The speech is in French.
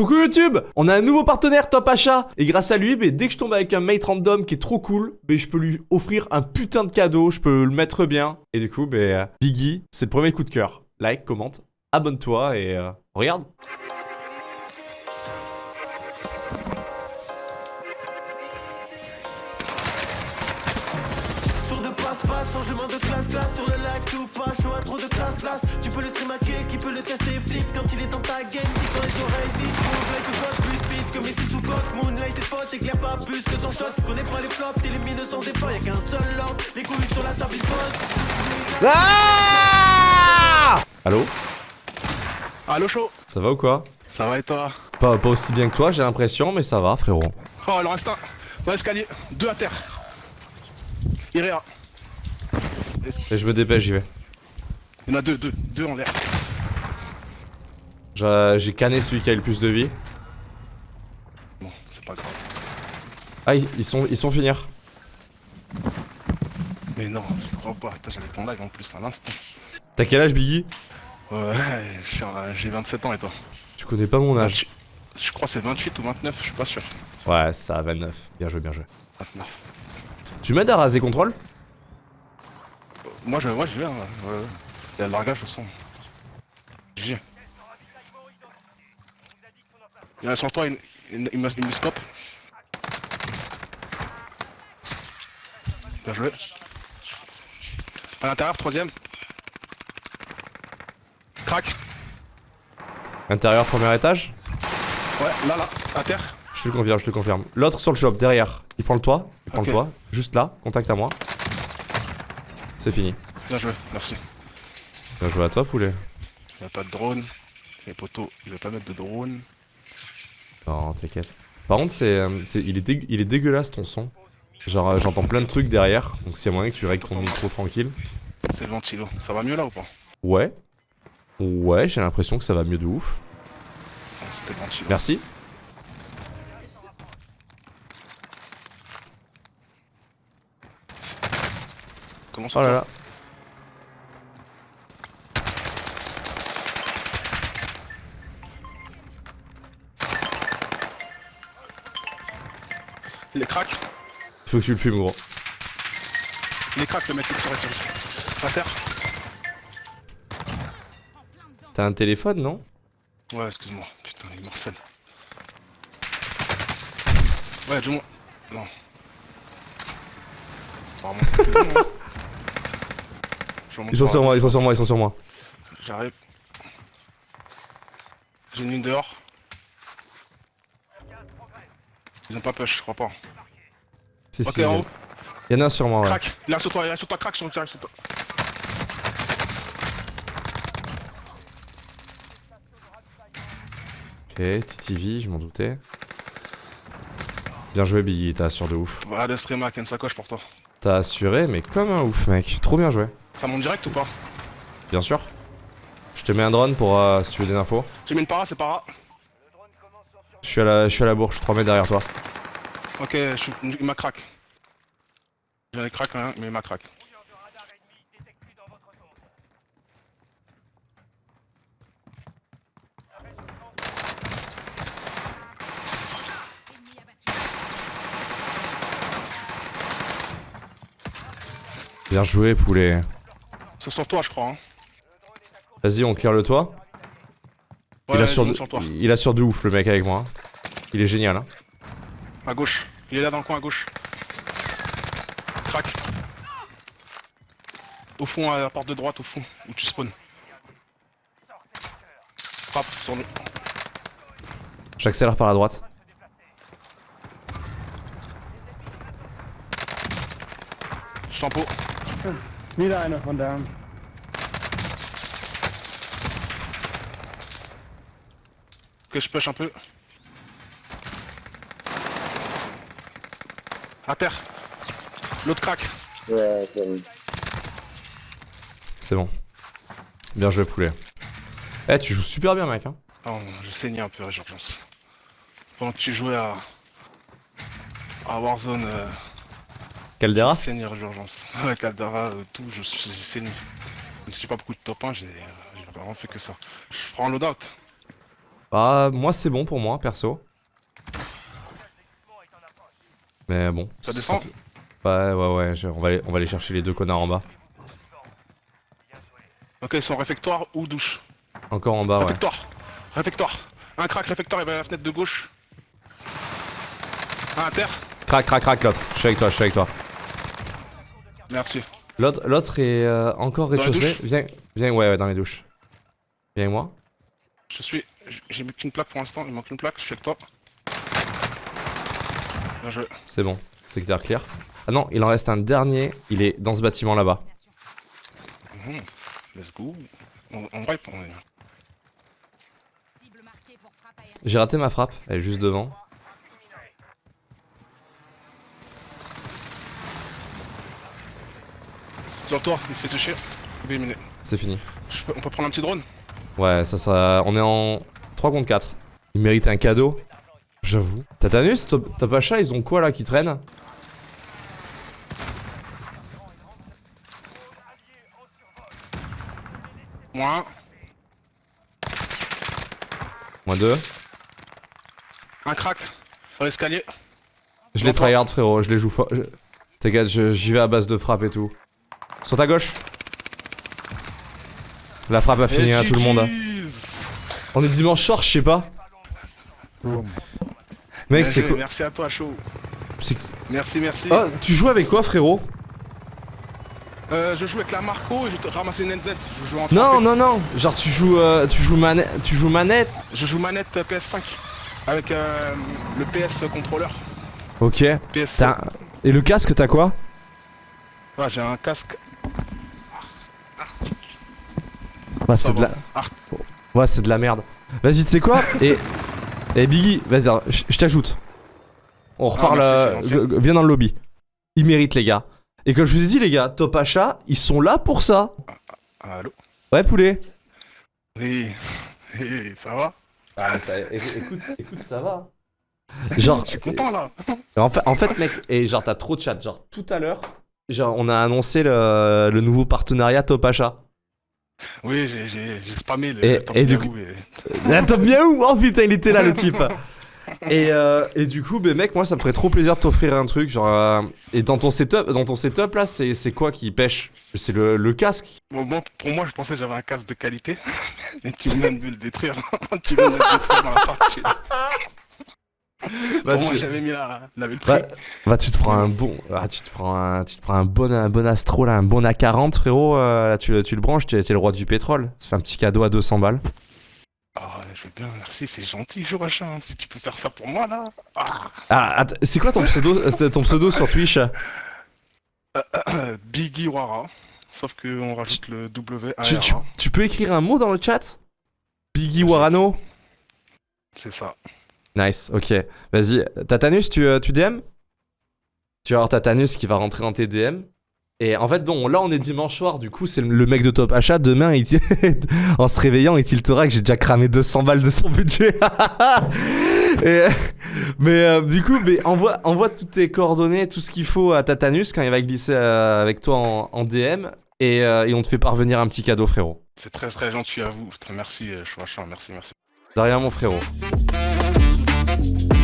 Coucou YouTube On a un nouveau partenaire Top Achat Et grâce à lui, dès que je tombe avec un mate random qui est trop cool, je peux lui offrir un putain de cadeau, je peux le mettre bien. Et du coup, bah, Biggie, c'est le premier coup de cœur. Like, commente, abonne-toi et euh, regarde changement de classe-classe Sur le live tout pas, chaud à trop de classe-classe Tu peux le stream hacker, qui peut le tester flip Quand il est dans ta game, dis quand les oreilles vides Moonlight ou vote plus vite que Messi sous coque Moonlight et spot, éclaire pas plus que son shot. Connais pas les flops, t'élimines sans défaut Y'a qu'un seul ordre, les couilles sur la table il pose Ah Allô Allo chaud. Ça va ou quoi Ça va et toi pas, pas aussi bien que toi, j'ai l'impression, mais ça va, frérot. Oh il en reste un Dans l'escalier, deux à terre. Iréa Et je me dépêche, j'y vais. Il y en a deux, deux, deux en l'air J'ai canné celui qui a le plus de vie. Bon, c'est pas grave Ah, ils, ils sont, ils sont finir. Mais non, je crois pas, j'avais ton live en plus à l'instant T'as quel âge, Biggie? Ouais, je j'ai 27 ans et toi? Tu connais pas mon âge. Je crois que c'est 28 ou 29, je suis pas sûr Ouais, ça a 29. Bien joué, bien joué. 29 Tu m'aides à raser contrôle? Moi je, moi je viens, ouais, ouais. Il y a le largage au son J'y. Il y en a sur toi, il, il, il me, il me scope Bien joué À l'intérieur, troisième Crac Intérieur, premier étage Ouais, là, là, à terre Je te le confirme, je te le confirme. L'autre sur le shop, derrière. Il prend le toit, il prend le toit. Juste là, contact à moi. C'est fini. Bien joué, merci Bien joué à toi, poulet. Il n'y a pas de drone Les poteaux, je vais pas mettre de drone Non, t'inquiète. Par contre, c'est, euh, c'est- il, est dég- il est dégueulasse ton son. Genre, euh, j'entends plein de trucs derrière. Donc, s'il y a moyen que tu règles ton micro tranquille. C'est le ventilo, ça va mieux là ou pas? Ouais. Ouais, j'ai l'impression que ça va mieux de ouf. Ouais, C'était le ventilo Merci. Comment ça Oh là là. Les cracks Faut que tu le fumes, gros. Les cracks, le mec il tire. À terre T'as un téléphone, non? Ouais, excuse-moi. Putain, il morcelle. Ouais, du moins. Non. On va remonter plus haut, hein. Je remonte Ils sont sur moi, ils sont sur moi, ils sont sur moi. J'arrive. J'ai une ligne dehors. Ils ont pas push, je crois pas. Si, Ok, si, en il y haut. en- il y en a un sur moi, ouais. Crac Il est sur toi, il est sur toi, crack sur toi, sur toi. Ok, TTV, je m'en doutais. Bien joué, Biggie, t'as assuré de ouf. Bah, le streamer une sacoche pour toi. T'as assuré, mais comme un ouf, mec. Trop bien joué. Ça monte direct ou pas Bien sûr. Je te mets un drone pour euh, si tu veux des infos. J'ai mis une para, c'est para. Je suis à la, je suis à la bourre, je suis 3 mètres derrière toi. Ok, je il m'a crack. J'en ai crack hein, mais il m'a crack. Bien joué, poulet. C'est sur toi, je crois. Hein. Vas-y, on clear le toit. Ouais, il, a sur de, sur toi. il a sur de ouf le mec avec moi. Il est génial. Hein. À gauche. Il est là dans le coin à gauche. Crac. Au fond, à la porte de droite, au fond, où tu spawns. Frappe sur le. J'accélère par la droite. Je t'en pot. Wieder einer von da. Que je push un peu. À terre. L'autre crack. C'est bon. Bien joué, poulet. Eh, tu joues super bien, mec. Hein. Oh, j'ai saigné un peu Résurgence. Pendant que tu jouais à. à Warzone, euh, Caldera j'ai saigné Résurgence. Ouais, Caldera, euh, tout, je suis saigné. Même si j'ai pas beaucoup de top 1, j'ai vraiment fait que ça. Je prends un loadout. Bah, moi, c'est bon pour moi, perso. Mais bon. Ça descend Ouais, ouais, ouais, je- on, va aller, on va aller chercher les deux connards en bas. Ok, ils sont réfectoire ou douche. Encore en bas, ouais. réfectoire Réfectoire Un crack, réfectoire, il va à la fenêtre de gauche. Un à terre Crac, crac, crac, l'autre. Je suis avec toi, je suis avec toi. Merci. L'autre est euh, encore rez-de-chaussée. Viens, viens, ouais, ouais, dans les douches. Viens avec moi. Je suis. J'ai mis qu'une plaque pour l'instant, il manque une plaque, je suis avec toi. Bien joué. C'est bon. Secteur clear. Ah non, il en reste un dernier. Il est dans ce bâtiment là-bas. Mhm. Let's go. On, on. J'ai raté ma frappe. Elle est juste devant. Sur il se fait toucher. Éliminé. C'est fini. Peux- on peut prendre un petit drone Ouais, ça, ça. On est en 3 contre 4. Il mérite un cadeau. J'avoue. Tatanus, Topacha, ils ont quoi là qui traîne Moi, Moins 2. un crack. Sur l'escalier. Je les tryhard, frérot. Je les joue fort. je- T'inquiète, j'y vais à base de frappe et tout. Sur ta gauche. La frappe a fini à tout le monde. hein. On est dimanche soir, je sais pas. Mec, c'est quoi Merci à toi, chaud. Merci, merci. Oh, tu joues avec quoi, frérot Euh, je joue avec la Marco et je te ramasse une NZ. Je joue en Non, non, non. Genre, tu joues, euh, tu joues manette, tu joues manette. Je joue manette euh, PS5 avec euh, le PS contrôleur. Ok. PS. Et le casque, t'as quoi Ouais, j'ai un casque. Ça c'est de va. la. Ah. Ouais, c'est de la merde. Vas-y, tu sais quoi Et. Et Biggie, vas-y, je t'ajoute. On reparle. merci, euh, viens dans le lobby. Ils méritent, les gars. Et comme je vous ai dit, les gars, Top Achat, ils sont là pour ça. Allô Ouais, poulet. Oui. Oui, ça va Ah, ça, écoute, écoute, ça va. Genre, Je suis content là. En fait, en fait, mec, et genre, t'as trop de chat. Genre, tout à l'heure, genre, on a annoncé le, le nouveau partenariat Top Achat. Oui, j'ai- spammé le Et- le top et du coup- et- Ah, Top Miaou Oh putain, il était là, le type et, euh, et du coup, ben mec, moi, ça me ferait trop plaisir de t'offrir un truc. Genre, euh, et dans ton setup, dans ton setup là, c'est quoi qui pêche? C'est le, le casque? Bon, bon, pour moi, je pensais que j'avais un casque de qualité. Et tu viens de le détruire. tu viens de le détruire dans la partie. Bah, moi, tu- j'avais mis la, la. Bah, bah, tu te prends un bon, ah, tu te prends un, tu te prends un bon, un bon Astro là, un bon A40 frérot. euh, là, tu, tu le branches, tu es le roi du pétrole. Ça fait un petit cadeau à 200 balles. Ah, je veux bien, merci, c'est gentil, Joachim. Si tu peux faire ça pour moi là. Ah. Ah, c'est quoi ton pseudo, euh, ton pseudo sur Twitch? Biggie Wara. Sauf qu'on rajoute le W tu peux écrire un mot dans le chat? Biggie Warano? C'est ça. Nice, ok. Vas-y, Tatanus, tu, euh, tu DM Tu vas avoir Tatanus qui va rentrer dans tes DM. Et en fait, bon, là on est dimanche soir, du coup c'est le- mec de Top Achat. Demain, il en se réveillant, il tiltera que j'ai déjà cramé 200 balles de son budget. Et, mais euh, du coup, mais envoie, envoie toutes tes coordonnées, tout ce qu'il faut à Tatanus quand il va glisser euh, avec toi en, en DM. Et, euh, et on te fait parvenir un petit cadeau, frérot. C'est très très gentil à vous. Très merci, Joachim. Merci, merci. Derrière mon frérot. you